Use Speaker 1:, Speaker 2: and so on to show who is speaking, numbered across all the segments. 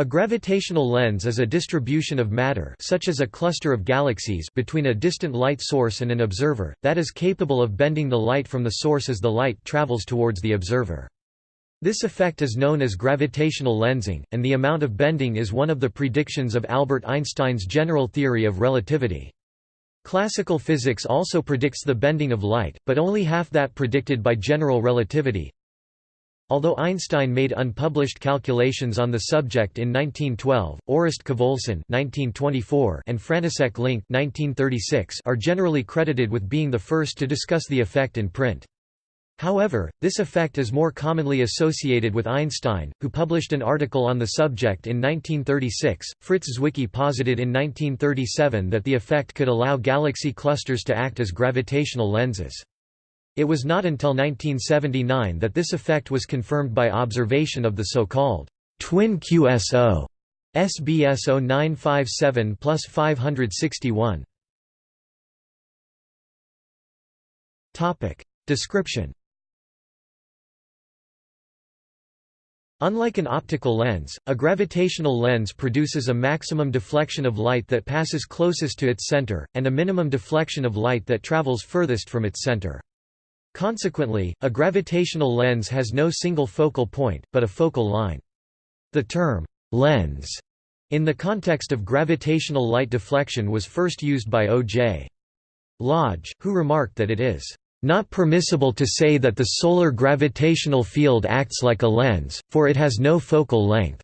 Speaker 1: A gravitational lens is a distribution of matter such as a cluster of galaxies between a distant light source and an observer, that is capable of bending the light from the source as the light travels towards the observer. This effect is known as gravitational lensing, and the amount of bending is one of the predictions of Albert Einstein's general theory of relativity. Classical physics also predicts the bending of light, but only half that predicted by general relativity, Although Einstein made unpublished calculations on the subject in 1912, Orest Khvolson and František Link are generally credited with being the first to discuss the effect in print. However, this effect is more commonly associated with Einstein, who published an article on the subject in 1936. Fritz Zwicky posited in 1937 that the effect could allow galaxy clusters to act as gravitational lenses. It was not until 1979 that this effect was confirmed by observation of the so-called twin QSO SBS 0957 plus 561. Topic description. Unlike an optical lens, a gravitational lens produces a maximum deflection of light that passes closest to its center, and a minimum deflection of light that travels furthest from its center. Consequently, a gravitational lens has no single focal point, but a focal line. The term, lens, in the context of gravitational light deflection was first used by O.J. Lodge, who remarked that it is not permissible to say that the solar gravitational field acts like a lens, for it has no focal length.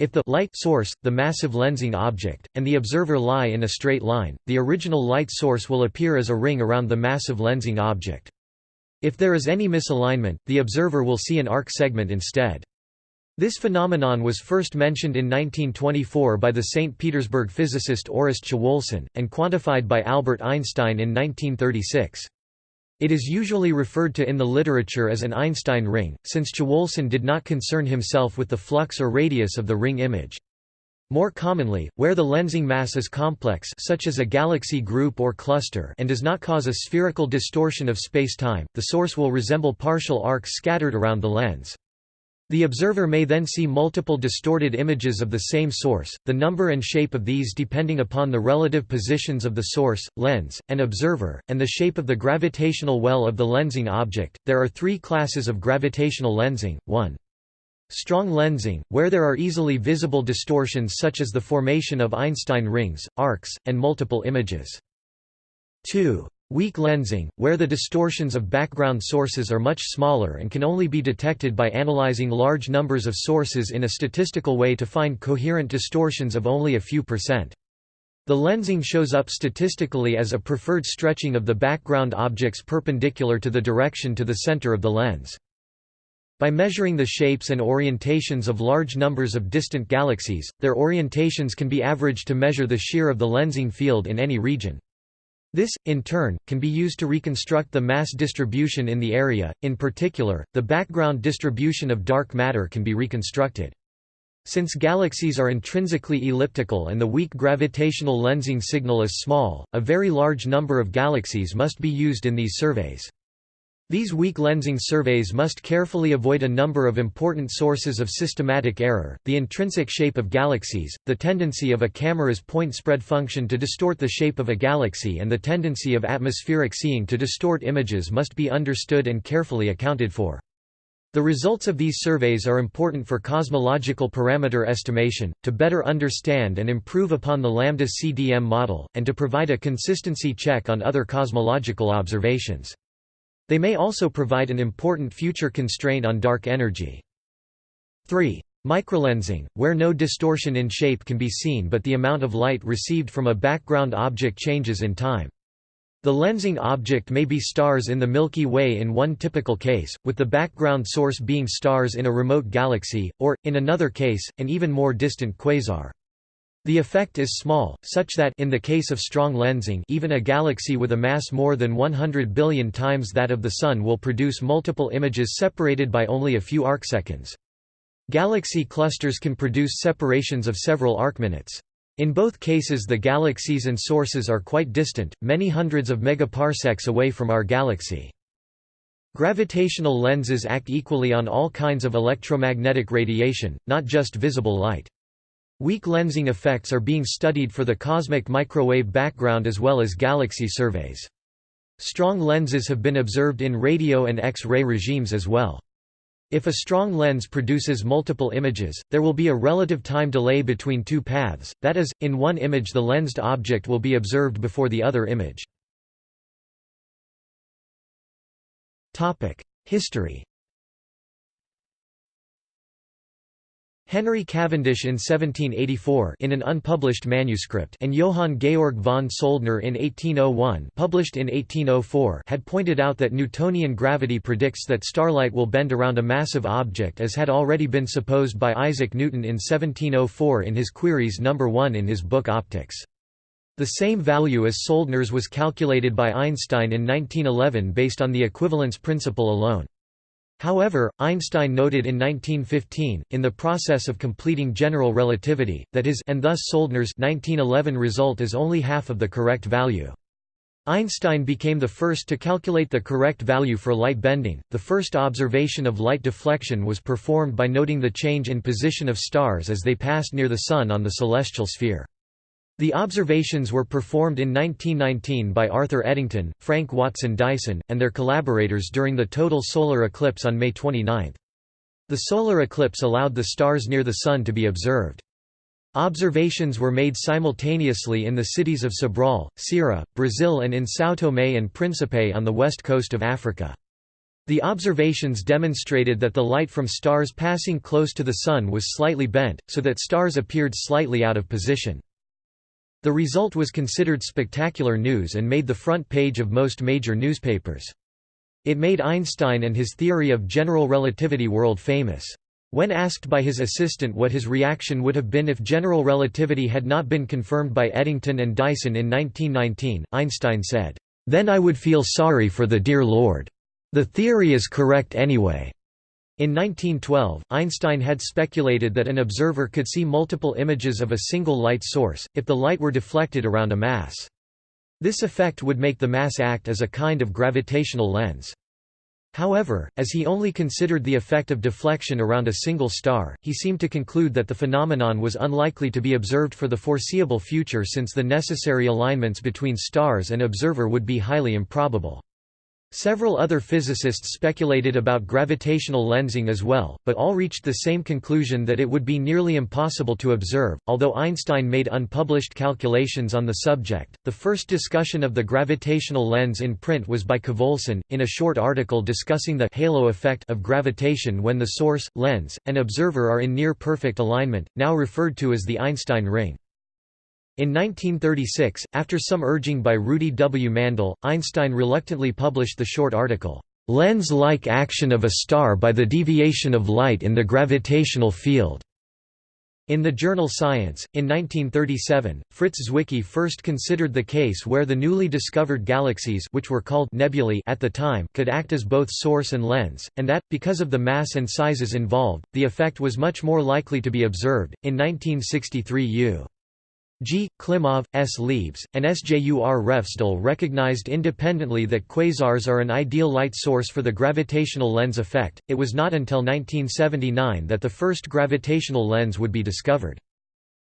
Speaker 1: If the light source, the massive lensing object, and the observer lie in a straight line, the original light source will appear as a ring around the massive lensing object. If there is any misalignment, the observer will see an arc segment instead. This phenomenon was first mentioned in 1924 by the St. Petersburg physicist Orest Przewalski, and quantified by Albert Einstein in 1936. It is usually referred to in the literature as an Einstein ring, since Przewalski did not concern himself with the flux or radius of the ring image. More commonly, where the lensing mass is complex such as a galaxy group or cluster and does not cause a spherical distortion of space-time, the source will resemble partial arcs scattered around the lens. The observer may then see multiple distorted images of the same source, the number and shape of these depending upon the relative positions of the source, lens, and observer, and the shape of the gravitational well of the lensing object. There are three classes of gravitational lensing 1. Strong lensing, where there are easily visible distortions such as the formation of Einstein rings, arcs, and multiple images. 2. Weak lensing, where the distortions of background sources are much smaller and can only be detected by analyzing large numbers of sources in a statistical way to find coherent distortions of only a few percent. The lensing shows up statistically as a preferred stretching of the background objects perpendicular to the direction to the center of the lens. By measuring the shapes and orientations of large numbers of distant galaxies, their orientations can be averaged to measure the shear of the lensing field in any region. This, in turn, can be used to reconstruct the mass distribution in the area, in particular, the background distribution of dark matter can be reconstructed. Since galaxies are intrinsically elliptical and the weak gravitational lensing signal is small, a very large number of galaxies must be used in these surveys. These weak lensing surveys must carefully avoid a number of important sources of systematic error, the intrinsic shape of galaxies, the tendency of a camera's point spread function to distort the shape of a galaxy and the tendency of atmospheric seeing to distort images must be understood and carefully accounted for. The results of these surveys are important for cosmological parameter estimation, to better understand and improve upon the lambda CDM model, and to provide a consistency check on other cosmological observations. They may also provide an important future constraint on dark energy. 3. Microlensing, where no distortion in shape can be seen but the amount of light received from a background object changes in time. The lensing object may be stars in the Milky Way in one typical case, with the background source being stars in a remote galaxy, or, in another case, an even more distant quasar. The effect is small, such that in the case of strong lensing even a galaxy with a mass more than 100 billion times that of the Sun will produce multiple images separated by only a few arcseconds. Galaxy clusters can produce separations of several arcminutes. In both cases the galaxies and sources are quite distant, many hundreds of megaparsecs away from our galaxy. Gravitational lenses act equally on all kinds of electromagnetic radiation, not just visible light. Weak lensing effects are being studied for the cosmic microwave background as well as galaxy surveys. Strong lenses have been observed in radio and X-ray regimes as well. If a strong lens produces multiple images, there will be a relative time delay between two paths, that is, in one image the lensed object will be observed before the other image. History Henry Cavendish in 1784 in an unpublished manuscript and Johann Georg von Soldner in 1801 published in 1804 had pointed out that Newtonian gravity predicts that starlight will bend around a massive object as had already been supposed by Isaac Newton in 1704 in his Queries No. 1 in his book Opticks. The same value as Soldner's was calculated by Einstein in 1911 based on the equivalence principle alone. However, Einstein noted in 1915, in the process of completing general relativity, that his and thus Soldner's 1911 result is only half of the correct value. Einstein became the first to calculate the correct value for light bending. The first observation of light deflection was performed by noting the change in position of stars as they passed near the Sun on the celestial sphere. The observations were performed in 1919 by Arthur Eddington, Frank Watson Dyson, and their collaborators during the total solar eclipse on May 29. The solar eclipse allowed the stars near the Sun to be observed. Observations were made simultaneously in the cities of Sobral, Ceará, Brazil and in São Tomé and Príncipe on the west coast of Africa. The observations demonstrated that the light from stars passing close to the Sun was slightly bent, so that stars appeared slightly out of position. The result was considered spectacular news and made the front page of most major newspapers. It made Einstein and his theory of general relativity world famous. When asked by his assistant what his reaction would have been if general relativity had not been confirmed by Eddington and Dyson in 1919, Einstein said, "'Then I would feel sorry for the dear Lord. The theory is correct anyway. In 1912, Einstein had speculated that an observer could see multiple images of a single light source, if the light were deflected around a mass. This effect would make the mass act as a kind of gravitational lens. However, as he only considered the effect of deflection around a single star, he seemed to conclude that the phenomenon was unlikely to be observed for the foreseeable future since the necessary alignments between stars and observer would be highly improbable. Several other physicists speculated about gravitational lensing as well, but all reached the same conclusion that it would be nearly impossible to observe. Although Einstein made unpublished calculations on the subject, the first discussion of the gravitational lens in print was by Khvolson, in a short article discussing the halo effect of gravitation when the source, lens, and observer are in near perfect alignment, now referred to as the Einstein ring. In 1936, after some urging by Rudi W. Mandel, Einstein reluctantly published the short article, "'Lens-like action of a star by the deviation of light in the gravitational field' In the journal Science, in 1937, Fritz Zwicky first considered the case where the newly discovered galaxies which were called nebulae at the time could act as both source and lens, and that, because of the mass and sizes involved, the effect was much more likely to be observed. In 1963 U. G. Klimov, S. Liebes, and Sjur Refsdal recognized independently that quasars are an ideal light source for the gravitational lens effect. It was not until 1979 that the first gravitational lens would be discovered.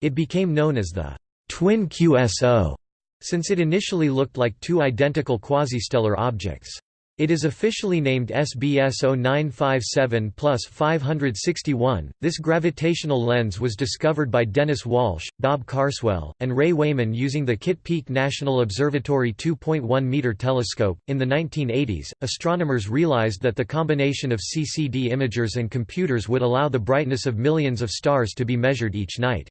Speaker 1: It became known as the twin QSO, since it initially looked like two identical quasi-stellar objects. It is officially named SBS 0957 561. This gravitational lens was discovered by Dennis Walsh, Bob Carswell, and Ray Weymann using the Kitt Peak National Observatory 2.1 meter telescope. In the 1980s, astronomers realized that the combination of CCD imagers and computers would allow the brightness of millions of stars to be measured each night.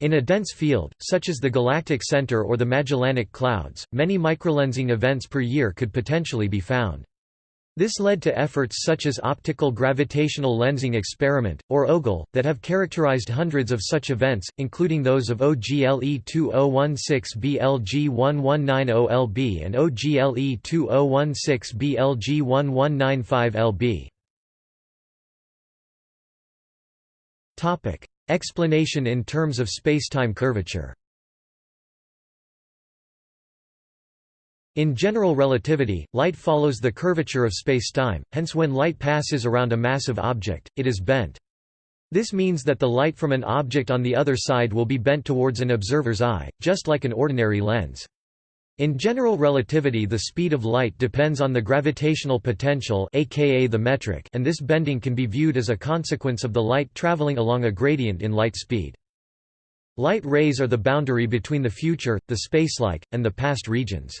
Speaker 1: In a dense field, such as the galactic center or the Magellanic Clouds, many microlensing events per year could potentially be found. This led to efforts such as Optical Gravitational Lensing Experiment, or OGLE, that have characterized hundreds of such events, including those of OGLE 2016-BLG1190LB and OGLE 2016-BLG1195LB. Explanation in terms of spacetime curvature In general relativity, light follows the curvature of spacetime, hence when light passes around a massive object, it is bent. This means that the light from an object on the other side will be bent towards an observer's eye, just like an ordinary lens. In general relativity the speed of light depends on the gravitational potential aka the metric and this bending can be viewed as a consequence of the light traveling along a gradient in light speed. Light rays are the boundary between the future, the spacelike, and the past regions.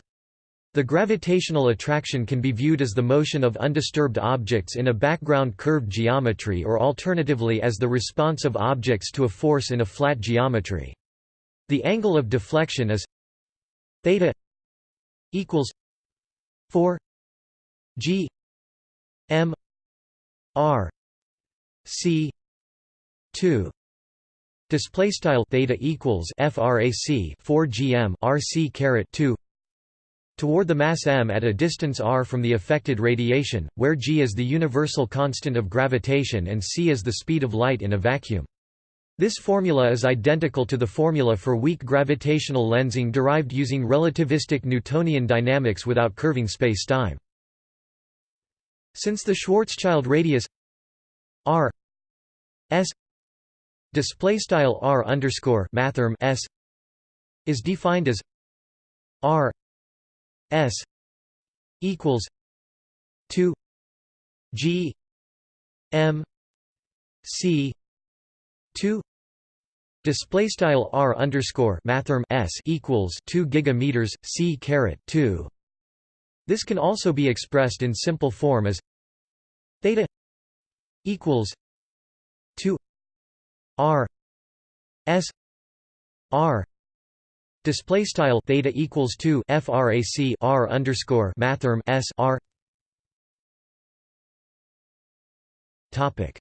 Speaker 1: The gravitational attraction can be viewed as the motion of undisturbed objects in a background curved geometry or alternatively as the response of objects to a force in a flat geometry. The angle of deflection is theta equals 4 g m r c 2 display style theta equals frac 4 gm rc caret 2 toward the mass m at a distance r from the affected radiation where g is the universal constant of gravitation and c is the speed of light in a vacuum this formula is identical to the formula for weak gravitational lensing derived using relativistic Newtonian dynamics without curving spacetime. Since the Schwarzschild radius r s display style r underscore mathrm s is defined as r s equals 2 g m c 2 Display style r underscore mathrm s equals two gigameters c caret two. This can also be expressed in simple form as theta equals two r s r display style theta equals two frac r underscore mathrm s r. Topic.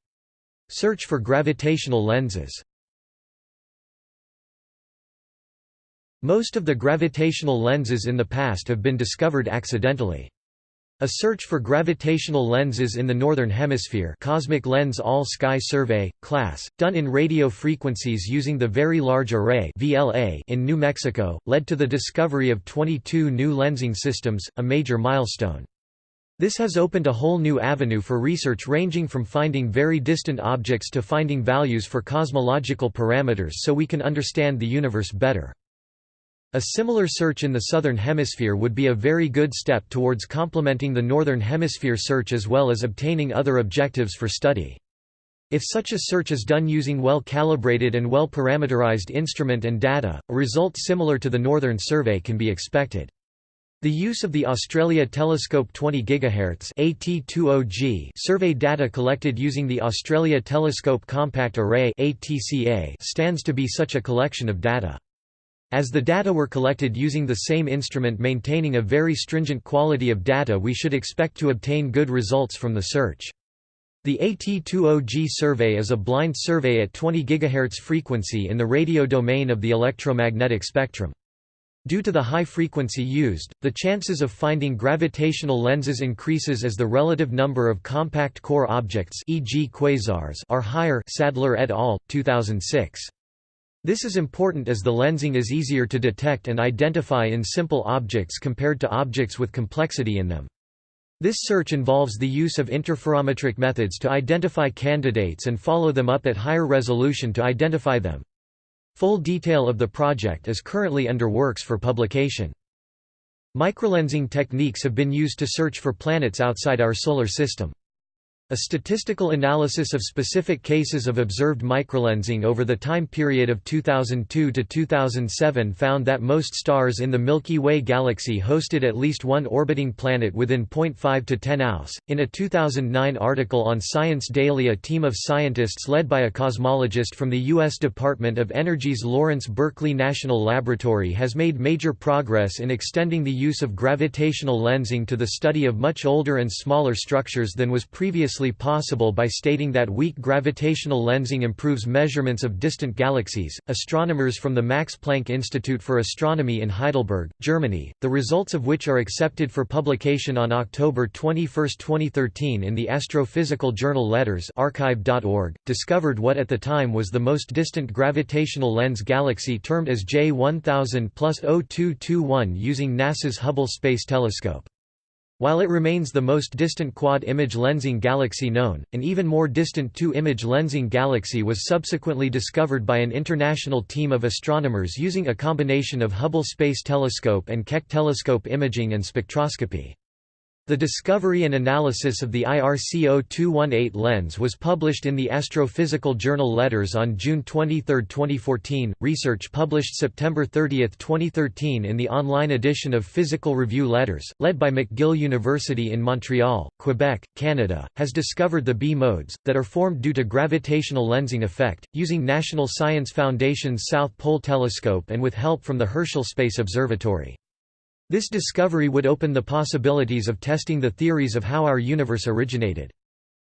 Speaker 1: Search for gravitational lenses Most of the gravitational lenses in the past have been discovered accidentally. A search for gravitational lenses in the Northern Hemisphere Cosmic Lens All-Sky Survey, class, done in radio frequencies using the Very Large Array VLA in New Mexico, led to the discovery of 22 new lensing systems, a major milestone. This has opened a whole new avenue for research ranging from finding very distant objects to finding values for cosmological parameters so we can understand the universe better. A similar search in the Southern Hemisphere would be a very good step towards complementing the Northern Hemisphere search as well as obtaining other objectives for study. If such a search is done using well-calibrated and well-parameterized instrument and data, a result similar to the Northern Survey can be expected. The use of the Australia Telescope 20 GHz AT20G survey data collected using the Australia Telescope Compact Array ATCA stands to be such a collection of data. As the data were collected using the same instrument maintaining a very stringent quality of data we should expect to obtain good results from the search. The AT20G survey is a blind survey at 20 GHz frequency in the radio domain of the electromagnetic spectrum. Due to the high frequency used, the chances of finding gravitational lenses increases as the relative number of compact core objects e.g. quasars are higher Sadler et al., 2006. This is important as the lensing is easier to detect and identify in simple objects compared to objects with complexity in them. This search involves the use of interferometric methods to identify candidates and follow them up at higher resolution to identify them. Full detail of the project is currently under works for publication. Microlensing techniques have been used to search for planets outside our Solar System. A statistical analysis of specific cases of observed microlensing over the time period of 2002 to 2007 found that most stars in the Milky Way galaxy hosted at least one orbiting planet within 0.5 to 10 AUS. In a 2009 article on Science Daily, a team of scientists led by a cosmologist from the U.S. Department of Energy's Lawrence Berkeley National Laboratory has made major progress in extending the use of gravitational lensing to the study of much older and smaller structures than was previously previously possible by stating that weak gravitational lensing improves measurements of distant galaxies. Astronomers from the Max Planck Institute for Astronomy in Heidelberg, Germany, the results of which are accepted for publication on October 21, 2013 in the astrophysical journal Letters archive.org, discovered what at the time was the most distant gravitational lens galaxy termed as J1000 plus 0221 using NASA's Hubble Space Telescope. While it remains the most distant quad-image lensing galaxy known, an even more distant two-image lensing galaxy was subsequently discovered by an international team of astronomers using a combination of Hubble Space Telescope and Keck telescope imaging and spectroscopy. The discovery and analysis of the IRC 0218 lens was published in the Astrophysical Journal Letters on June 23, 2014. Research published September 30, 2013 in the online edition of Physical Review Letters, led by McGill University in Montreal, Quebec, Canada, has discovered the B modes, that are formed due to gravitational lensing effect, using National Science Foundation's South Pole Telescope and with help from the Herschel Space Observatory. This discovery would open the possibilities of testing the theories of how our universe originated.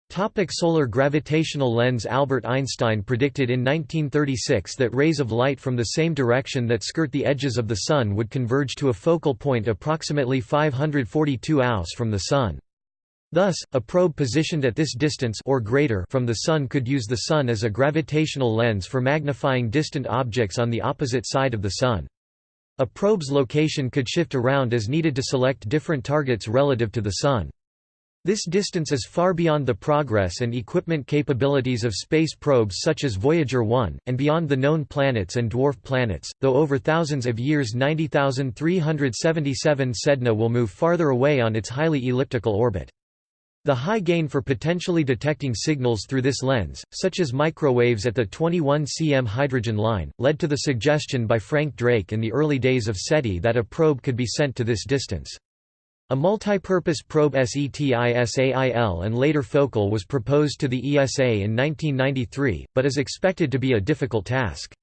Speaker 1: Topic solar gravitational lens Albert Einstein predicted in 1936 that rays of light from the same direction that skirt the edges of the Sun would converge to a focal point approximately 542 AUS from the Sun. Thus, a probe positioned at this distance or greater from the Sun could use the Sun as a gravitational lens for magnifying distant objects on the opposite side of the Sun. A probe's location could shift around as needed to select different targets relative to the Sun. This distance is far beyond the progress and equipment capabilities of space probes such as Voyager 1, and beyond the known planets and dwarf planets, though over thousands of years 90,377 Sedna will move farther away on its highly elliptical orbit. The high gain for potentially detecting signals through this lens, such as microwaves at the 21 cm hydrogen line, led to the suggestion by Frank Drake in the early days of SETI that a probe could be sent to this distance. A multi-purpose probe SETISAIL and later Focal was proposed to the ESA in 1993, but is expected to be a difficult task.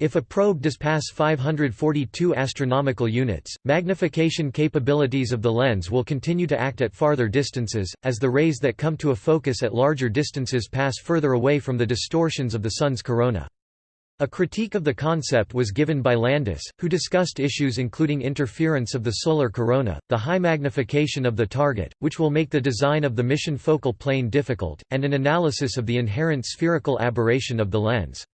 Speaker 1: If a probe does pass 542 astronomical units, magnification capabilities of the lens will continue to act at farther distances, as the rays that come to a focus at larger distances pass further away from the distortions of the Sun's corona. A critique of the concept was given by Landis, who discussed issues including interference of the solar corona, the high magnification of the target, which will make the design of the mission focal plane difficult, and an analysis of the inherent spherical aberration of the lens.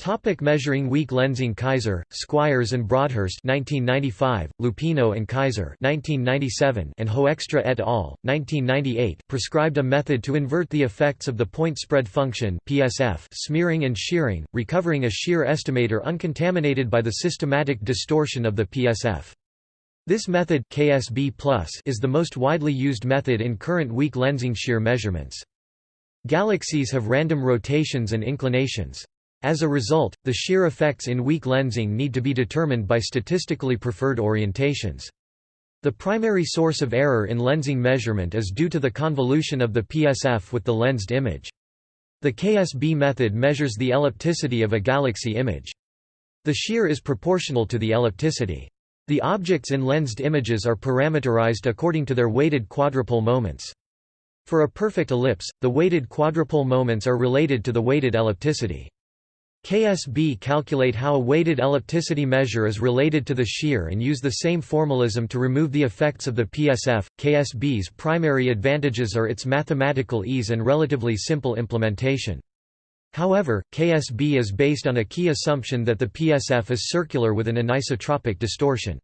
Speaker 1: Topic measuring weak lensing Kaiser, Squires and Broadhurst 1995, Luppino and Kaiser 1997 and Hoekstra et al. 1998 prescribed a method to invert the effects of the point spread function PSF smearing and shearing, recovering a shear estimator uncontaminated by the systematic distortion of the PSF. This method KSB is the most widely used method in current weak lensing shear measurements. Galaxies have random rotations and inclinations. As a result, the shear effects in weak lensing need to be determined by statistically preferred orientations. The primary source of error in lensing measurement is due to the convolution of the PSF with the lensed image. The KSB method measures the ellipticity of a galaxy image. The shear is proportional to the ellipticity. The objects in lensed images are parameterized according to their weighted quadrupole moments. For a perfect ellipse, the weighted quadrupole moments are related to the weighted ellipticity. KSB calculate how a weighted ellipticity measure is related to the shear and use the same formalism to remove the effects of the PSF. KSB's primary advantages are its mathematical ease and relatively simple implementation. However, KSB is based on a key assumption that the PSF is circular with an anisotropic distortion.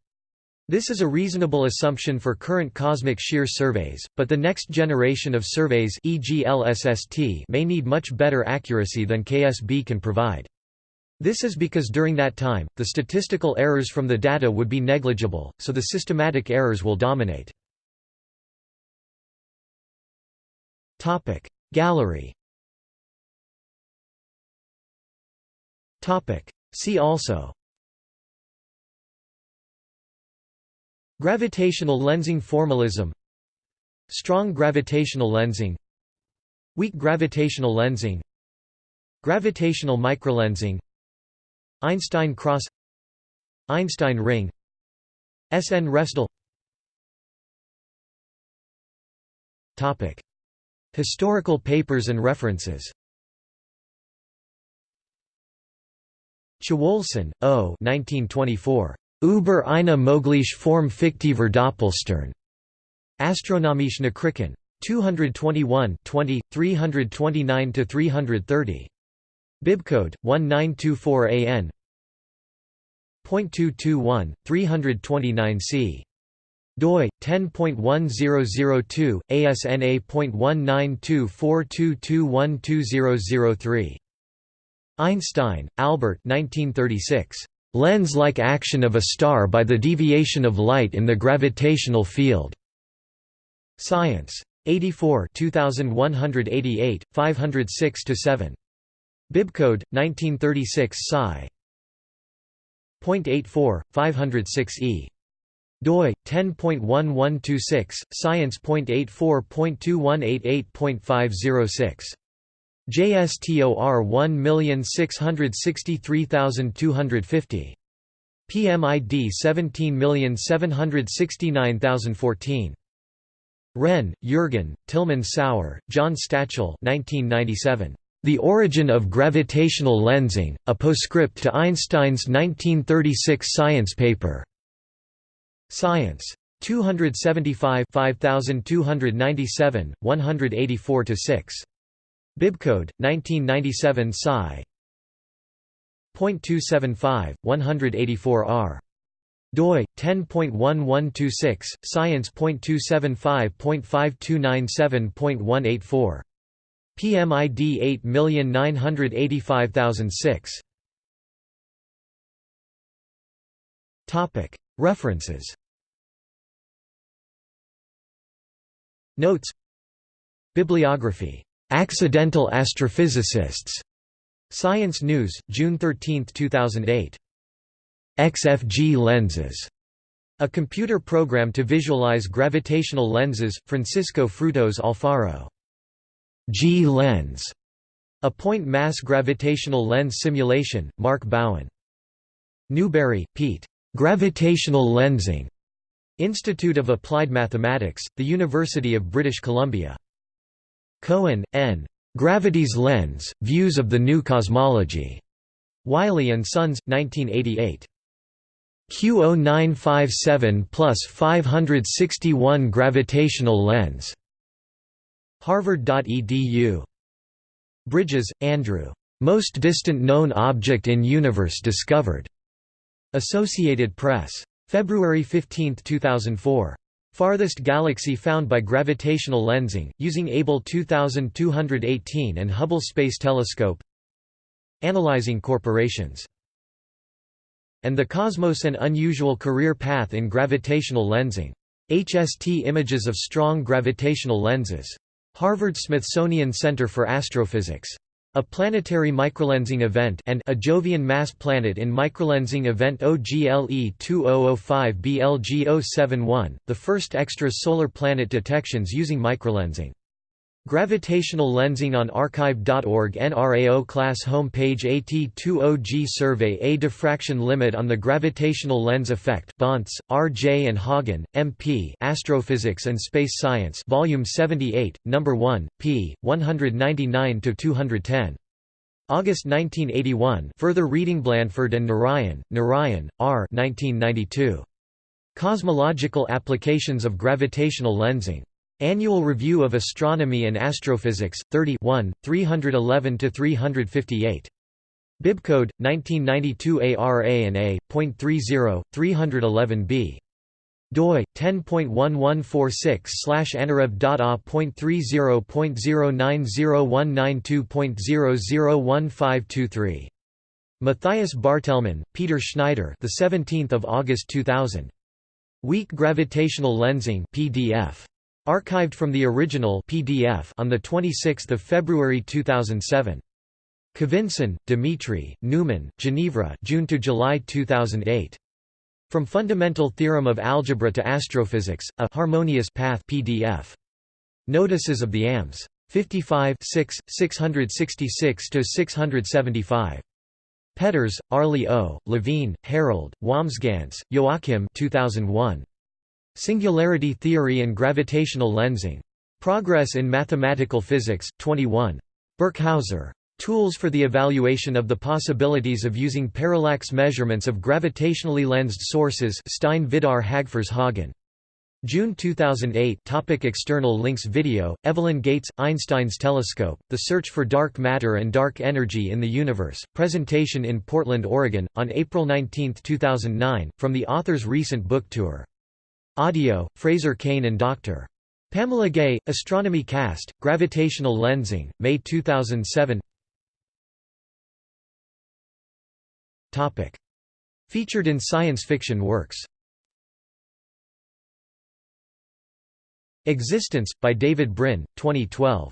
Speaker 1: This is a reasonable assumption for current cosmic shear surveys, but the next generation of surveys e.g. LSST may need much better accuracy than KSB can provide. This is because during that time, the statistical errors from the data would be negligible, so the systematic errors will dominate. Gallery See also Gravitational lensing formalism. Strong gravitational lensing. Weak gravitational lensing. Gravitational microlensing. Einstein cross. Einstein ring. SN Refsdal Topic. Historical papers and references. Chwolson, O. 1924. Über eine mögliche Form fiktiver Doppelstern. Astronomische Nachrichten. 221 20, 329–330. Bibcode, 1924 AN .221, 329 c. doi 10.1002 ASNA.19242212003 Einstein, Albert 1936 Lens-like action of a star by the deviation of light in the gravitational field. Science. 84 2188, 506–7. Bibcode, 1936 Sci. 0.84, 506e. doi 10.1126 science.84.2188.506 JSTOR 1663250 PMID 17769014 Renn, Jürgen, Tilman Sauer, John Stachel 1997. The Origin of Gravitational Lensing, a postscript to Einstein's 1936 science paper. Science. 275 5297, 184–6. Bibcode, 1997 Sci. .275, 184R doi 10.1126 science.275.5297.184 PMID 8985006 Topic. References. Notes. Bibliography Accidental Astrophysicists Science News June 13, 2008 XFG lenses. A computer program to visualize gravitational lenses, Francisco Frutos Alfaro. G-lens. A point mass gravitational lens simulation, Mark Bowen. Newbury, Pete. Gravitational lensing. Institute of Applied Mathematics, The University of British Columbia. Cohen, N. Gravity's Lens, Views of the New Cosmology. Wiley & Sons, 1988. Q0957 plus 561 gravitational lens. Harvard.edu. Bridges, Andrew. Most distant known object in universe discovered. Associated Press. February 15, 2004. Farthest galaxy found by gravitational lensing, using Abell 2218 and Hubble Space Telescope Analyzing corporations and the Cosmos an unusual career path in gravitational lensing. HST images of strong gravitational lenses. Harvard-Smithsonian Center for Astrophysics. A planetary microlensing event and a Jovian mass planet in microlensing event OGLE 2005 BLG 071, the first extra-solar planet detections using microlensing. Gravitational lensing on archive.org NRAO class home page AT20G survey A diffraction limit on the gravitational lens effect Bontz, R. J. and Haugan, M.P. Astrophysics and Space Science Volume 78, No. 1, p. 199–210. August 1981 further reading Blandford and Narayan, Narayan, R. 1992. Cosmological Applications of Gravitational Lensing. Annual Review of Astronomy and Astrophysics, 30 311–358. Bibcode, 1992 ARA and A.30, 311b. doi 10.1146 slash anarev.a.30.090192.001523. Matthias Bartelmann, Peter Schneider, the 17th of August 2000. Weak gravitational lensing PDF. Archived from the original PDF on 26 February 2007. Khavinson, Dmitry, Neumann, Genevra June to July 2008. From Fundamental Theorem of Algebra to Astrophysics, a harmonious path PDF. Notices of the AMS. 55 6, 666–675. Petters, Arlie O., Levine, Harold, Wambsganss, Joachim 2001. Singularity Theory and Gravitational Lensing. Progress in Mathematical Physics, 21. Birkhauser. Tools for the evaluation of the possibilities of using parallax measurements of gravitationally lensed sources Stein Vidar Hagfors Haugan. June 2008 topic External links Video, Evelyn Gates, Einstein's Telescope, The Search for Dark Matter and Dark Energy in the Universe, presentation in Portland, Oregon, on April 19, 2009, from the author's recent book tour. Audio, Fraser Cain and Dr. Pamela Gay, Astronomy Cast, Gravitational Lensing, May 2007 Topic. Featured in science fiction works Existence, by David Brin, 2012.